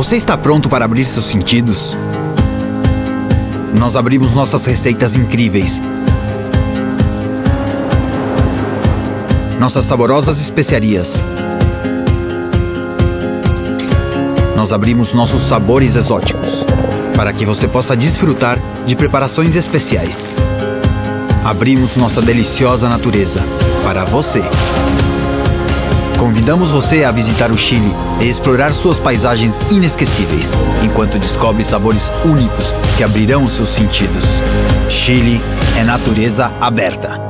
Você está pronto para abrir seus sentidos? Nós abrimos nossas receitas incríveis. Nossas saborosas especiarias. Nós abrimos nossos sabores exóticos para que você possa desfrutar de preparações especiais. Abrimos nossa deliciosa natureza para você. Convidamos você a visitar o Chile e explorar suas paisagens inesquecíveis, enquanto descobre sabores únicos que abrirão seus sentidos. Chile é natureza aberta.